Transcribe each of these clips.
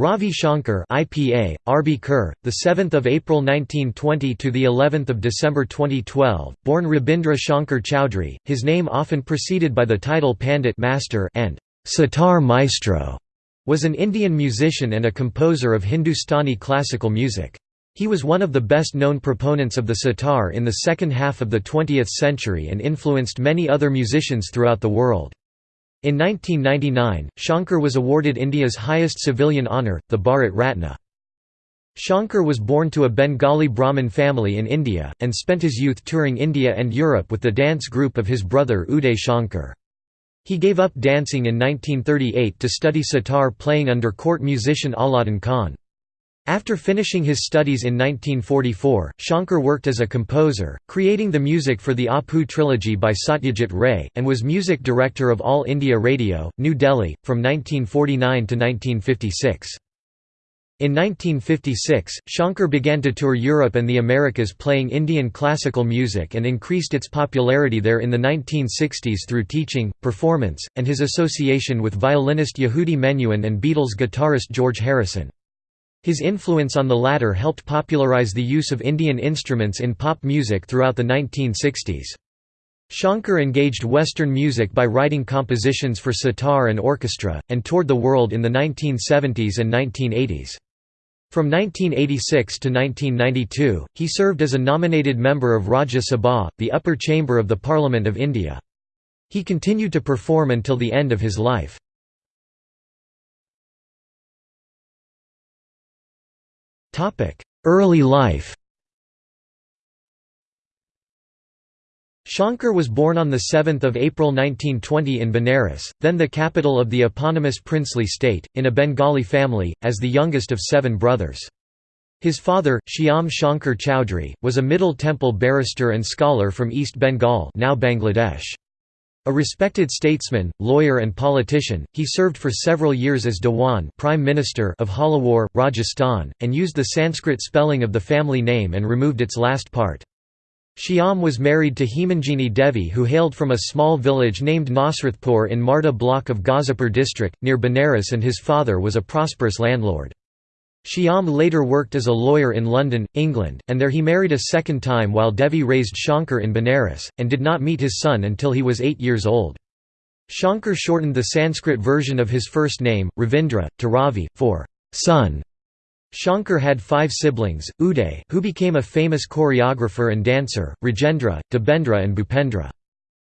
Ravi Shankar IPA, RB Kerr, the 7th of April 1920 to the 11th of December 2012, born Rabindra Shankar Chowdhury, his name often preceded by the title Pandit Master and Sitar Maestro, was an Indian musician and a composer of Hindustani classical music. He was one of the best-known proponents of the sitar in the second half of the 20th century and influenced many other musicians throughout the world. In 1999, Shankar was awarded India's highest civilian honour, the Bharat Ratna. Shankar was born to a Bengali Brahmin family in India, and spent his youth touring India and Europe with the dance group of his brother Uday Shankar. He gave up dancing in 1938 to study sitar playing under court musician Alauddin Khan. After finishing his studies in 1944, Shankar worked as a composer, creating the music for the Apu trilogy by Satyajit Ray, and was music director of All India Radio, New Delhi, from 1949 to 1956. In 1956, Shankar began to tour Europe and the Americas playing Indian classical music and increased its popularity there in the 1960s through teaching, performance, and his association with violinist Yehudi Menuhin and Beatles guitarist George Harrison. His influence on the latter helped popularize the use of Indian instruments in pop music throughout the 1960s. Shankar engaged Western music by writing compositions for sitar and orchestra, and toured the world in the 1970s and 1980s. From 1986 to 1992, he served as a nominated member of Rajya Sabha, the upper chamber of the Parliament of India. He continued to perform until the end of his life. Early life Shankar was born on 7 April 1920 in Benares, then the capital of the eponymous princely state, in a Bengali family, as the youngest of seven brothers. His father, Shyam Shankar Chowdhury, was a Middle Temple barrister and scholar from East Bengal now Bangladesh. A respected statesman, lawyer and politician, he served for several years as Dewan Prime Minister of Jhalawar, Rajasthan, and used the Sanskrit spelling of the family name and removed its last part. Shyam was married to Hemanjini Devi who hailed from a small village named Nasrathpur in Marda block of Ghazipur district, near Benares and his father was a prosperous landlord. Shyam later worked as a lawyer in London, England, and there he married a second time while Devi raised Shankar in Benares, and did not meet his sun until he was eight years old. Shankar shortened the Sanskrit version of his first name, Ravindra, to Ravi, for son. Shankar had five siblings, Uday who became a famous choreographer and dancer, Rajendra, Debendra and Bhupendra.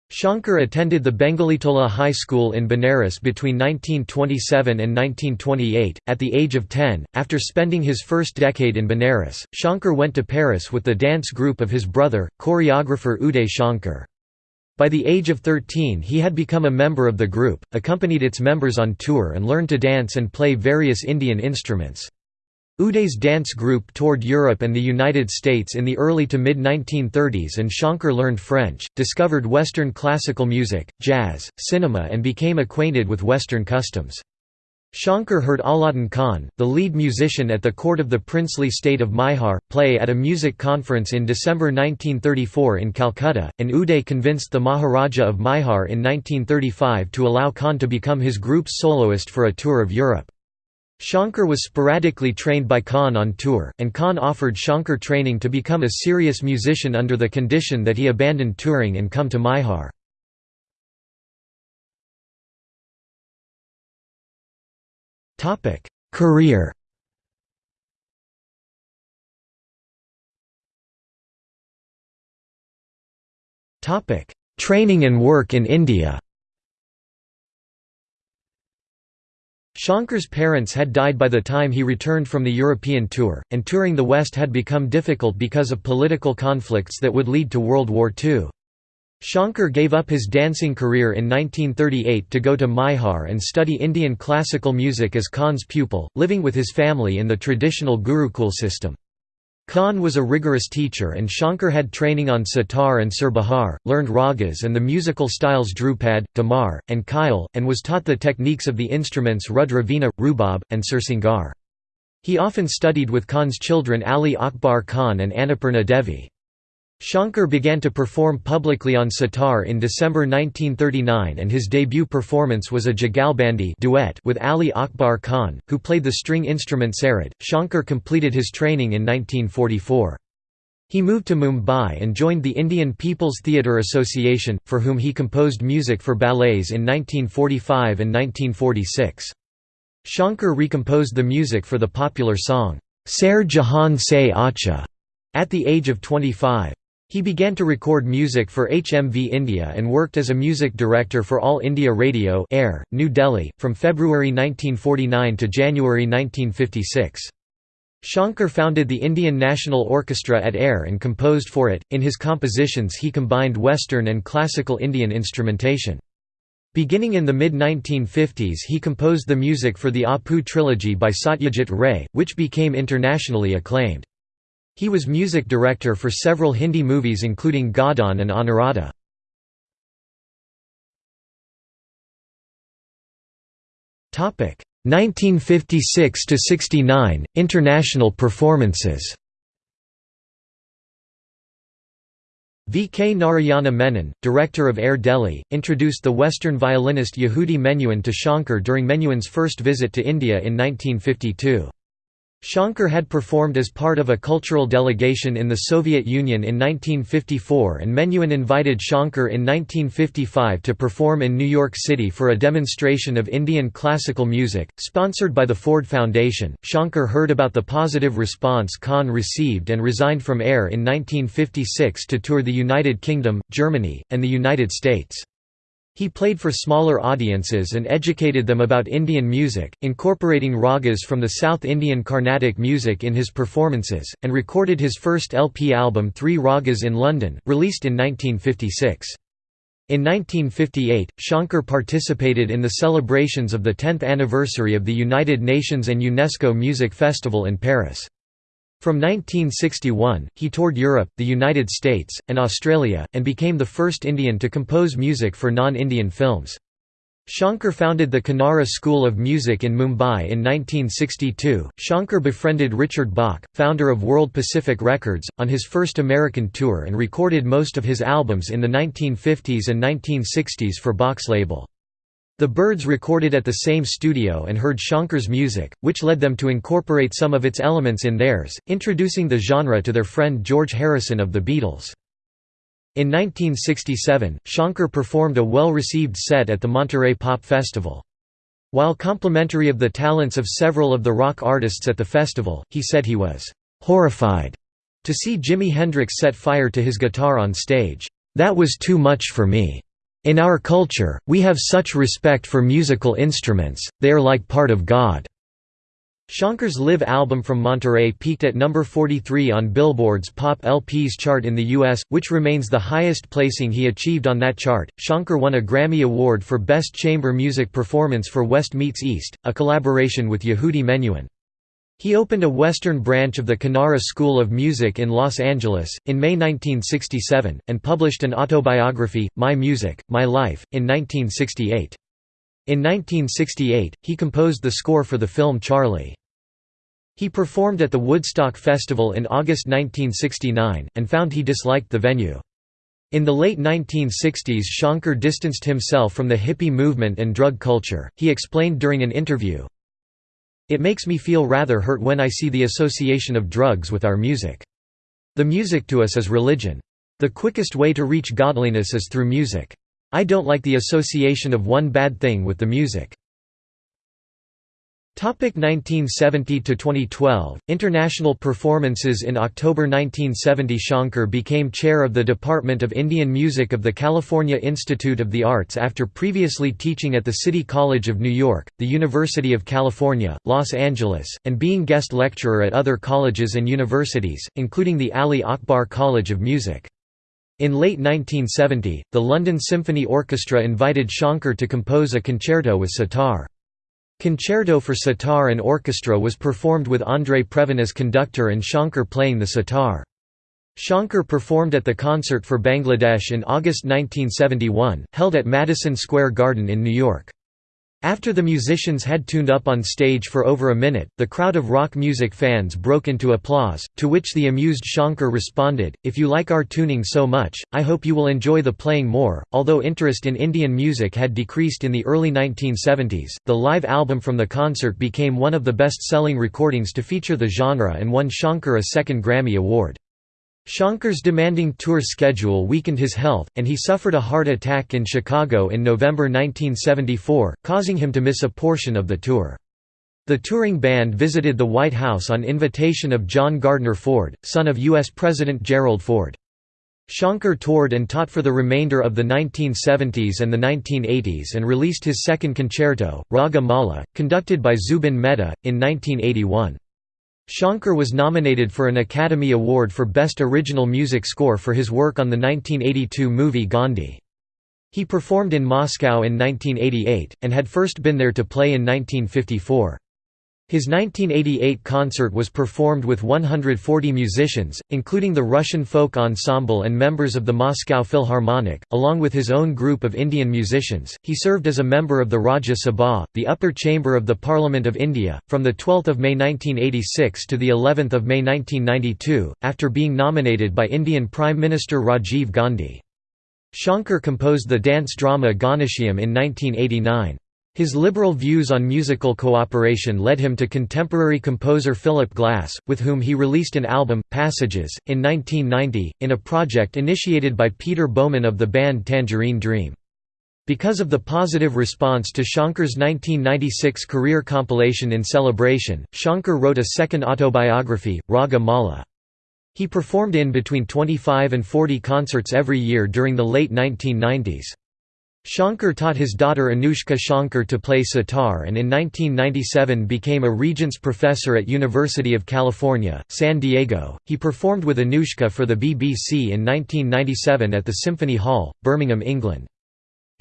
Shankar attended the Bengalitola High School in Benares between 1927 and 1928. At the age of 10, after spending his first decade in Benares, Shankar went to Paris with the dance group of his brother, choreographer Uday Shankar. By the age of 13 he had become a member of the group, accompanied its members on tour and learned to dance and play various Indian instruments. Uday's dance group toured Europe and the United States in the early to mid-1930s and Shankar learned French, discovered Western classical music, jazz, cinema and became acquainted with Western customs. Shankar heard Alauddin Khan, the lead musician at the court of the princely state of Maihar, play at a music conference in December 1934 in Calcutta, and Uday convinced the Maharaja of Maihar in 1935 to allow Khan to become his group's soloist for a tour of Europe. Shankar was sporadically trained by Khan on tour, and Khan offered Shankar training to become a serious musician under the condition that he abandoned touring and come to Maihar. Career Training and work in India Shankar's parents had died by the time he returned from the European tour, and touring the West had become difficult because of political conflicts that would lead to World War II. Shankar gave up his dancing career in 1938 to go to Maihar and study Indian classical music as Khan's pupil, living with his family in the traditional Gurukul system. Khan was a rigorous teacher and Shankar had training on sitar and surbahar, learned ragas and the musical styles dhrupad, Dhamar, and Khyal, and was taught the techniques of the instruments Rudra Veena, Rubab, and Sursingar. He often studied with Khan's children Ali Akbar Khan and Annapurna Devi. Shankar began to perform publicly on sitar in December 1939 and his debut performance was a Jagalbandi duet with Ali Akbar Khan, who played the string instrument sarod. Shankar completed his training in 1944. He moved to Mumbai and joined the Indian People's Theatre Association, for whom he composed music for ballets in 1945 and 1946. Shankar recomposed the music for the popular song, Saare Jahan Se Accha, at the age of 25. He began to record music for HMV India and worked as a music director for All India Radio Air, New Delhi, from February 1949 to January 1956. Shankar founded the Indian National Orchestra at Air and composed for it. In his compositions, he combined Western and classical Indian instrumentation. Beginning in the mid-1950s he composed the music for the Apu trilogy by Satyajit Ray, which became internationally acclaimed. He was music director for several Hindi movies including Godaan and Anuradha. Topic 1956 to 69 International performances. V. K. Narayana Menon, director of Air Delhi, introduced the Western violinist Yehudi Menuhin to Shankar during Menuhin's first visit to India in 1952. Shankar had performed as part of a cultural delegation in the Soviet Union in 1954 and Menuhin invited Shankar in 1955 to perform in New York City for a demonstration of Indian classical music, sponsored by the Ford Foundation. Shankar heard about the positive response Khan received and resigned from AIR in 1956 to tour the United Kingdom, Germany, and the United States. He played for smaller audiences and educated them about Indian music, incorporating ragas from the South Indian Carnatic music in his performances, and recorded his first LP album Three Ragas in London, released in 1956. In 1958, Shankar participated in the celebrations of the 10th anniversary of the United Nations and UNESCO Music Festival in Paris. From 1961, he toured Europe, the United States, and Australia, and became the first Indian to compose music for non-Indian films. Shankar founded the Kinnara School of Music in Mumbai in 1962. Shankar befriended Richard Bock, founder of World Pacific Records, on his first American tour and recorded most of his albums in the 1950s and 1960s for Bock's label. The Byrds recorded at the same studio and heard Shankar's music, which led them to incorporate some of its elements in theirs, introducing the genre to their friend George Harrison of the Beatles. In 1967, Shankar performed a well-received set at the Monterey Pop Festival. While complimentary of the talents of several of the rock artists at the festival, he said he was «horrified» to see Jimi Hendrix set fire to his guitar on stage. That was too much for me. In our culture, we have such respect for musical instruments, they are like part of God." Shankar's live album from Monterey peaked at number 43 on Billboard's Pop LPs chart in the US, which remains the highest placing he achieved on that chart. Shankar won a Grammy Award for Best Chamber Music Performance for West Meets East, a collaboration with Yehudi Menuhin. He opened a western branch of the Kinnara School of Music in Los Angeles, in May 1967, and published an autobiography, My Music, My Life, in 1968. In 1968, he composed the score for the film Charlie. He performed at the Woodstock Festival in August 1969, and found he disliked the venue. In the late 1960s Shankar distanced himself from the hippie movement and drug culture, he explained during an interview, it makes me feel rather hurt when I see the association of drugs with our music. The music to us is religion. The quickest way to reach godliness is through music. I don't like the association of one bad thing with the music. 1970 to 2012 International performances in October 1970 Shankar became chair of the Department of Indian Music of the California Institute of the Arts after previously teaching at the City College of New York, the University of California, Los Angeles, and being guest lecturer at other colleges and universities, including the Ali Akbar College of Music. In late 1970, the London Symphony Orchestra invited Shankar to compose a concerto with sitar. Concerto for sitar and orchestra was performed with André Previn as conductor and Shankar playing the sitar. Shankar performed at the Concert for Bangladesh in August 1971, held at Madison Square Garden in New York. After the musicians had tuned up on stage for over a minute, the crowd of rock music fans broke into applause, to which the amused Shankar responded, If you like our tuning so much, I hope you will enjoy the playing more. Although interest in Indian music had decreased in the early 1970s, the live album from the concert became one of the best selling recordings to feature the genre and won Shankar a second Grammy Award. Shankar's demanding tour schedule weakened his health, and he suffered a heart attack in Chicago in November 1974, causing him to miss a portion of the tour. The touring band visited the White House on invitation of John Gardner Ford, son of U.S. President Gerald Ford. Shankar toured and taught for the remainder of the 1970s and the 1980s and released his second concerto, Raga Mala, conducted by Zubin Mehta, in 1981. Shankar was nominated for an Academy Award for Best Original Music Score for his work on the 1982 movie Gandhi. He performed in Moscow in 1988, and had first been there to play in 1954. His 1988 concert was performed with 140 musicians, including the Russian Folk Ensemble and members of the Moscow Philharmonic, along with his own group of Indian musicians. He served as a member of the Rajya Sabha, the upper chamber of the Parliament of India, from the 12th of May 1986 to the 11th of May 1992, after being nominated by Indian Prime Minister Rajiv Gandhi. Shankar composed the dance drama Ganashyam in 1989. His liberal views on musical cooperation led him to contemporary composer Philip Glass, with whom he released an album, Passages, in 1990, in a project initiated by Peter Baumann of the band Tangerine Dream. Because of the positive response to Shankar's 1996 career compilation In Celebration, Shankar wrote a second autobiography, Raga Mala. He performed in between 25 and 40 concerts every year during the late 1990s. Shankar taught his daughter Anushka Shankar to play sitar and in 1997 became a Regents Professor at University of California, San Diego. He performed with Anushka for the BBC in 1997 at the Symphony Hall, Birmingham, England.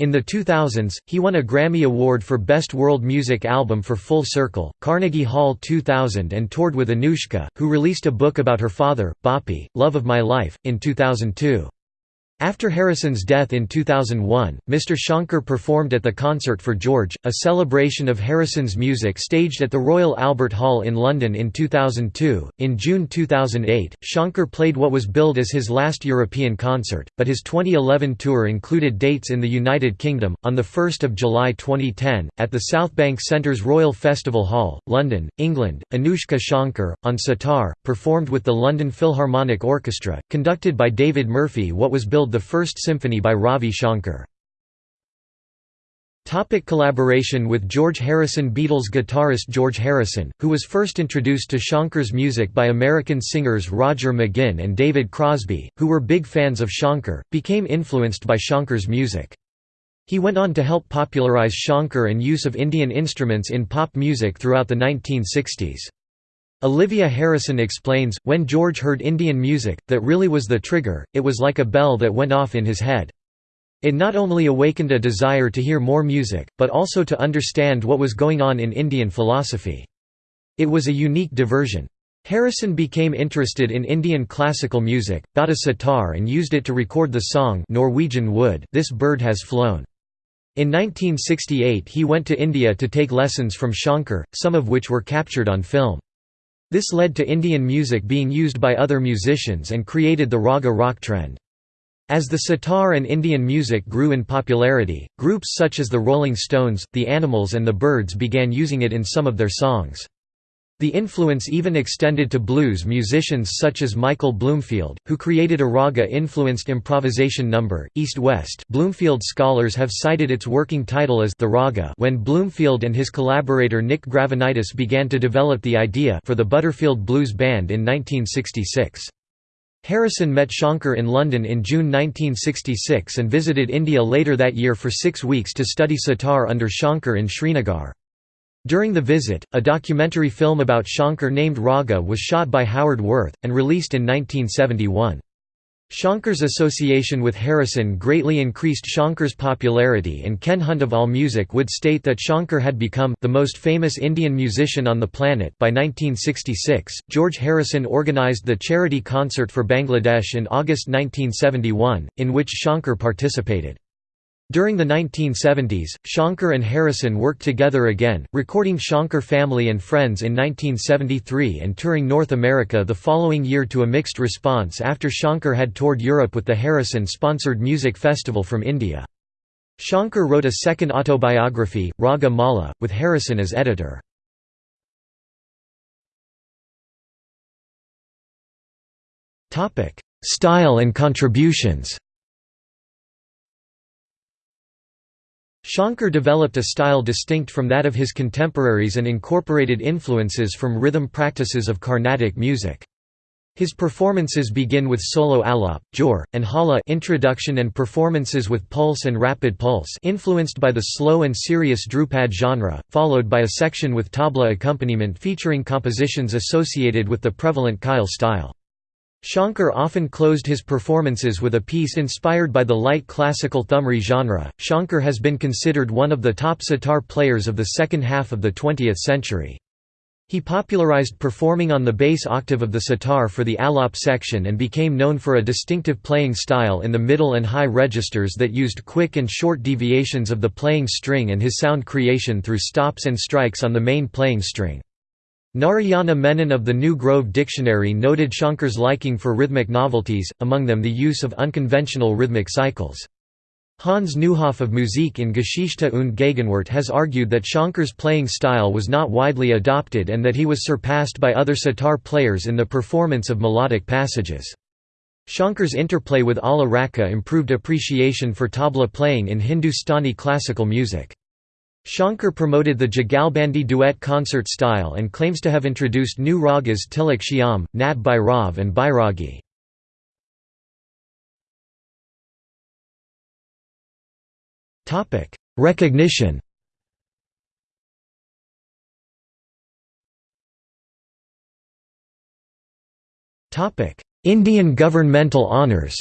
In the 2000s, he won a Grammy Award for Best World Music Album for Full Circle, Carnegie Hall 2000 and toured with Anushka, who released a book about her father, Bapi, Love of My Life, in 2002. After Harrison's death in 2001, Mr. Shankar performed at the Concert for George, a celebration of Harrison's music staged at the Royal Albert Hall in London in 2002. In June 2008, Shankar played what was billed as his last European concert, but his 2011 tour included dates in the United Kingdom. On 1 July 2010, at the Southbank Centre's Royal Festival Hall, London, England, Anushka Shankar, on sitar, performed with the London Philharmonic Orchestra, conducted by David Murphy what was billed the first symphony by Ravi Shankar. Topic collaboration with George Harrison Beatles guitarist George Harrison, who was first introduced to Shankar's music by American singers Roger McGuinn and David Crosby, who were big fans of Shankar, became influenced by Shankar's music. He went on to help popularize Shankar and use of Indian instruments in pop music throughout the 1960s. Olivia Harrison explains, when George heard Indian music, that really was the trigger, it was like a bell that went off in his head. It not only awakened a desire to hear more music, but also to understand what was going on in Indian philosophy. It was a unique diversion. Harrison became interested in Indian classical music, got a sitar and used it to record the song Norwegian Wood This Bird Has Flown. In 1968 he went to India to take lessons from Shankar, some of which were captured on film. This led to Indian music being used by other musicians and created the raga rock trend. As the sitar and Indian music grew in popularity, groups such as the Rolling Stones, the Animals and the Byrds began using it in some of their songs. The influence even extended to blues musicians such as Michael Bloomfield, who created a raga-influenced improvisation number, East-West Bloomfield scholars have cited its working title as the raga when Bloomfield and his collaborator Nick Gravenites began to develop the idea for the Butterfield Blues Band in 1966. Harrison met Shankar in London in June 1966 and visited India later that year for six weeks to study sitar under Shankar in Srinagar. During the visit, a documentary film about Shankar named Raga was shot by Howard Worth, and released in 1971. Shankar's association with Harrison greatly increased Shankar's popularity and Ken Hunt of AllMusic would state that Shankar had become the most famous Indian musician on the planet by 1966. George Harrison organized the charity concert for Bangladesh in August 1971, in which Shankar participated. During the 1970s, Shankar and Harrison worked together again, recording Shankar Family and Friends in 1973 and touring North America the following year to a mixed response after Shankar had toured Europe with the Harrison-sponsored music festival from India. Shankar wrote a second autobiography, Raga Mala, with Harrison as editor. Style and contributions Shankar developed a style distinct from that of his contemporaries and incorporated influences from rhythm practices of Carnatic music. His performances begin with solo alap, jor, and jhala introduction and performances with pulse and rapid pulse influenced by the slow and serious Dhrupad genre, followed by a section with tabla accompaniment featuring compositions associated with the prevalent Khyal style. Shankar often closed his performances with a piece inspired by the light classical thumri genre. Shankar has been considered one of the top sitar players of the second half of the 20th century. He popularized performing on the bass octave of the sitar for the alap section and became known for a distinctive playing style in the middle and high registers that used quick and short deviations of the playing string and his sound creation through stops and strikes on the main playing string. Narayana Menon of the New Grove Dictionary noted Shankar's liking for rhythmic novelties, among them the use of unconventional rhythmic cycles. Hans Neuhoff of Musik in Geschichte und Gegenwart has argued that Shankar's playing style was not widely adopted and that he was surpassed by other sitar players in the performance of melodic passages. Shankar's interplay with Alla Rakha improved appreciation for tabla playing in Hindustani classical music. Shankar promoted the Jagalbandi duet concert style and claims to have introduced new ragas Tilak Shyam, Nat Bhairav and Bairagi. Recognition Indian governmental honours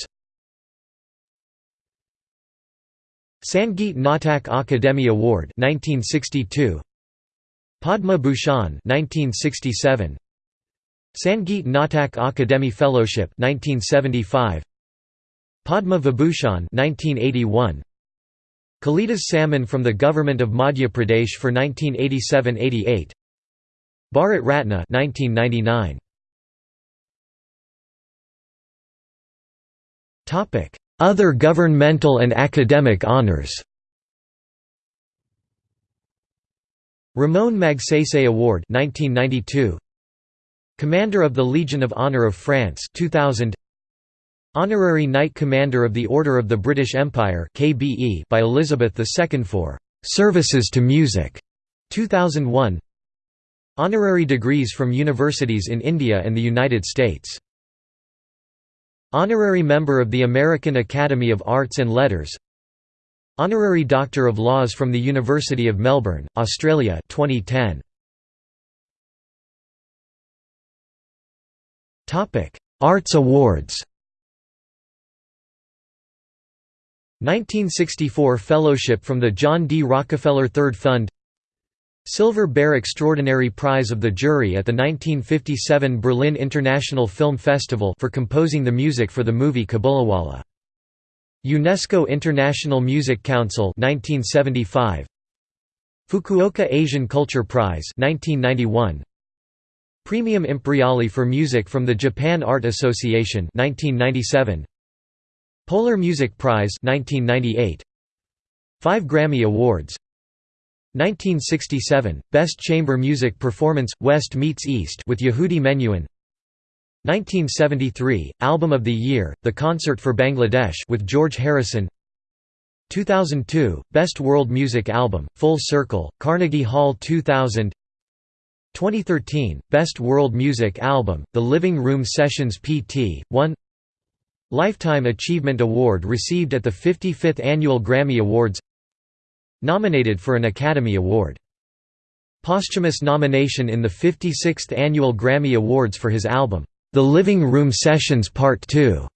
Sangeet Natak Akademi Award 1962 Padma Bhushan 1967 Sangeet Natak Akademi Fellowship 1975 Padma Vibhushan 1981 Kalidas Samman from the Government of Madhya Pradesh for 1987–88 Bharat Ratna 1999 Topic other governmental and academic honors. Ramon Magsaysay Award 1992 Commander of the Legion of Honor of France 2000 Honorary Knight Commander of the Order of the British Empire KBE by Elizabeth II for Services to Music 2001 Honorary degrees from universities in India and the United States Honorary member of the American Academy of Arts and Letters Honorary Doctor of Laws from the University of Melbourne, Australia 2010. Arts awards 1964 Fellowship from the John D. Rockefeller Third Fund Silver Bear Extraordinary Prize of the Jury at the 1957 Berlin International Film Festival for composing the music for the movie Kabuliwala. UNESCO International Music Council 1975 Fukuoka Asian Culture Prize 1991 Praemium Imperiale for Music from the Japan Art Association 1997 Polar Music Prize 1998 5 Grammy Awards 1967 Best Chamber Music Performance West Meets East with Yehudi Menuhin. 1973 Album of the Year The Concert for Bangladesh with George Harrison. 2002 Best World Music Album Full Circle Carnegie Hall 2000 2013 Best World Music Album The Living Room Sessions PT 1 Lifetime Achievement Award received at the 55th Annual Grammy Awards Nominated for an Academy Award. Posthumous nomination in the 56th Annual Grammy Awards for his album, The Living Room Sessions Part 2.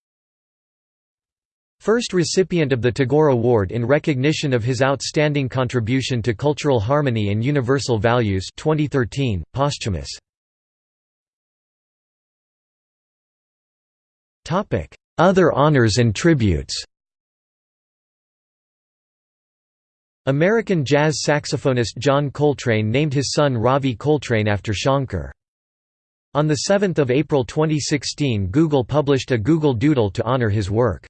First recipient of the Tagore Award in recognition of his outstanding contribution to cultural harmony and universal values 2013, posthumous. Other honors and tributes American jazz saxophonist John Coltrane named his son Ravi Coltrane after Shankar. On 7 April 2016 Google published a Google Doodle to honor his work.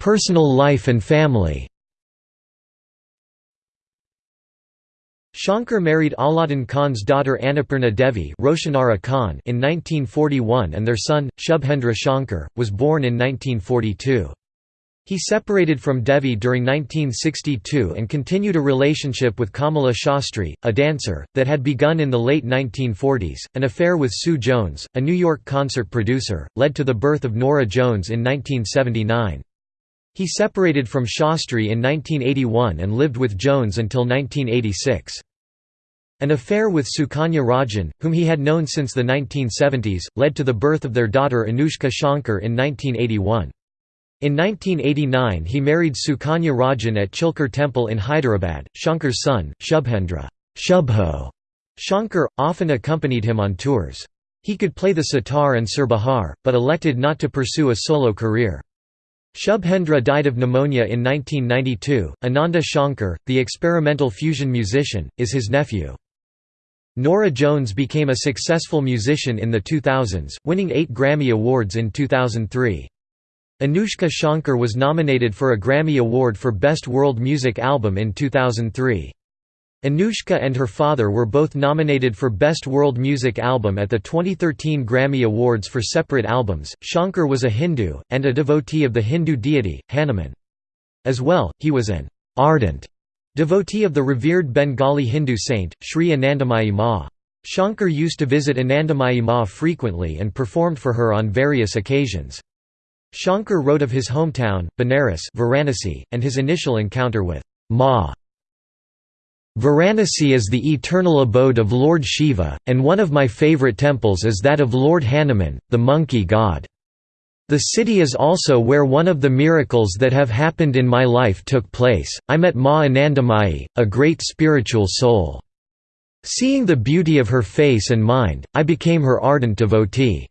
Personal life and family Shankar married Alauddin Khan's daughter Annapurna Devi Roshanara Khan in 1941 and their son, Shubhendra Shankar, was born in 1942. He separated from Devi during 1962 and continued a relationship with Kamala Shastri, a dancer, that had begun in the late 1940s. An affair with Sue Jones, a New York concert producer, led to the birth of Norah Jones in 1979. He separated from Shastri in 1981 and lived with Jones until 1986. An affair with Sukanya Rajan, whom he had known since the 1970s, led to the birth of their daughter Anushka Shankar in 1981. In 1989 he married Sukanya Rajan at Chilkur Temple in Hyderabad. Shankar's son, Shubhendra Shubho Shankar, often accompanied him on tours. He could play the sitar and surbahar, but elected not to pursue a solo career. Shubhendra died of pneumonia in 1992. Ananda Shankar, the experimental fusion musician, is his nephew. Norah Jones became a successful musician in the 2000s, winning eight Grammy Awards in 2003. Anushka Shankar was nominated for a Grammy Award for Best World Music Album in 2003. Anushka and her father were both nominated for Best World Music Album at the 2013 Grammy Awards for separate albums. Shankar was a Hindu, and a devotee of the Hindu deity, Hanuman. As well, he was an ardent Devotee of the revered Bengali Hindu saint, Sri Anandamayi Ma. Shankar used to visit Anandamayi Ma frequently and performed for her on various occasions. Shankar wrote of his hometown, Benares Varanasi, and his initial encounter with Ma. Varanasi is the eternal abode of Lord Shiva, and one of my favourite temples is that of Lord Hanuman, the monkey god. The city is also where one of the miracles that have happened in my life took place. I met Ma Anandamayi, a great spiritual soul. Seeing the beauty of her face and mind, I became her ardent devotee.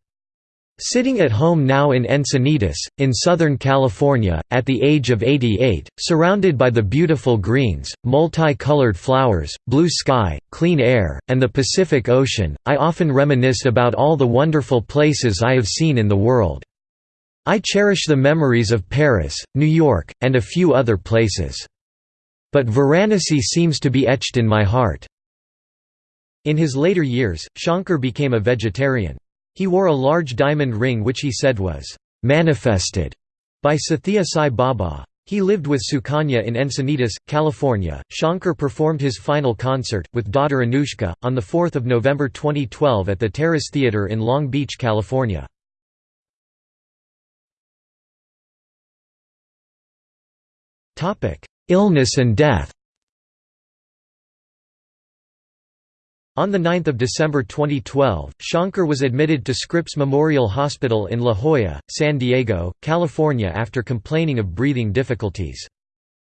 Sitting at home now in Encinitas, in Southern California, at the age of 88, surrounded by the beautiful greens, multi-colored flowers, blue sky, clean air, and the Pacific Ocean, I often reminisce about all the wonderful places I have seen in the world. I cherish the memories of Paris, New York, and a few other places. But Varanasi seems to be etched in my heart." In his later years, Shankar became a vegetarian. He wore a large diamond ring which he said was «manifested» by Sathya Sai Baba. He lived with Sukanya in Encinitas, California. Shankar performed his final concert, with daughter Anushka, on 4 November 2012 at the Terrace Theatre in Long Beach, California. Illness and death On 9 December 2012, Shankar was admitted to Scripps Memorial Hospital in La Jolla, San Diego, California after complaining of breathing difficulties.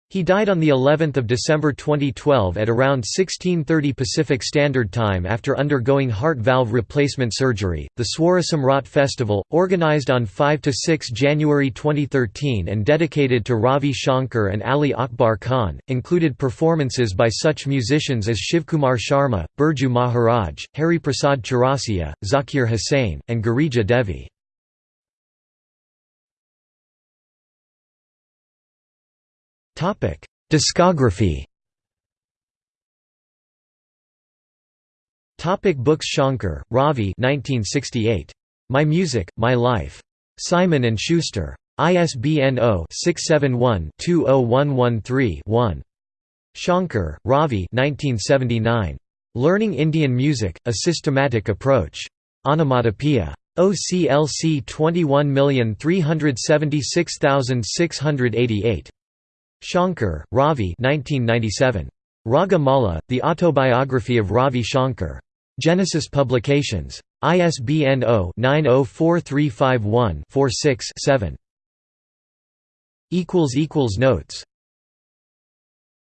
He died on the 11th of December 2012 at around 1630 Pacific Standard Time after undergoing heart valve replacement surgery. The Swarasamrat Festival, organized on 5 to 6 January 2013 and dedicated to Ravi Shankar and Ali Akbar Khan, included performances by such musicians as Shivkumar Sharma, Birju Maharaj, Hari Prasad Chaurasia, Zakir Hussain, and Girija Devi. Topic: Discography. Topic books Shankar, Ravi 1968. My Music, My Life. Simon and Schuster. ISBN 0-671-20113-1. Shankar, Ravi 1979. Learning Indian Music, A Systematic Approach. Onomatopoeia. OCLC 21376688. Shankar, Ravi 1997. Raga Mala, The Autobiography of Ravi Shankar. Genesis Publications. ISBN 0-904351-46-7. Notes